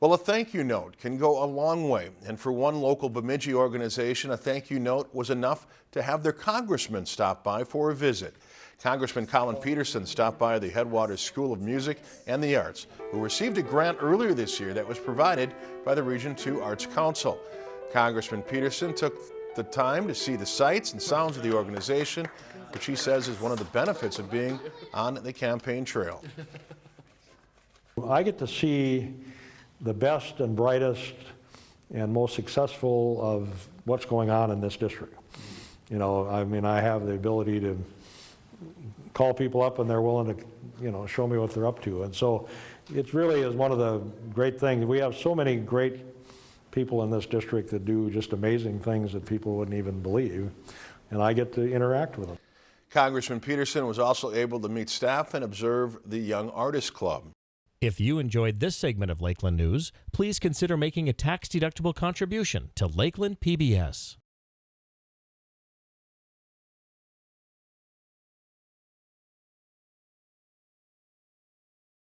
Well, a thank you note can go a long way, and for one local Bemidji organization, a thank you note was enough to have their congressman stop by for a visit. Congressman Collin Peterson stopped by the Headwaters School of Music and the Arts, who received a grant earlier this year that was provided by the Region 2 Arts Council. Congressman Peterson took the time to see the sights and sounds of the organization, which he says is one of the benefits of being on the campaign trail. I get to see the best and brightest and most successful of what's going on in this district. You know, I mean, I have the ability to call people up and they're willing to, you know, show me what they're up to. And so it really is one of the great things. We have so many great people in this district that do just amazing things that people wouldn't even believe. And I get to interact with them. Congressman Peterson was also able to meet staff and observe the Young Artists Club. If you enjoyed this segment of Lakeland News, please consider making a tax-deductible contribution to Lakeland PBS.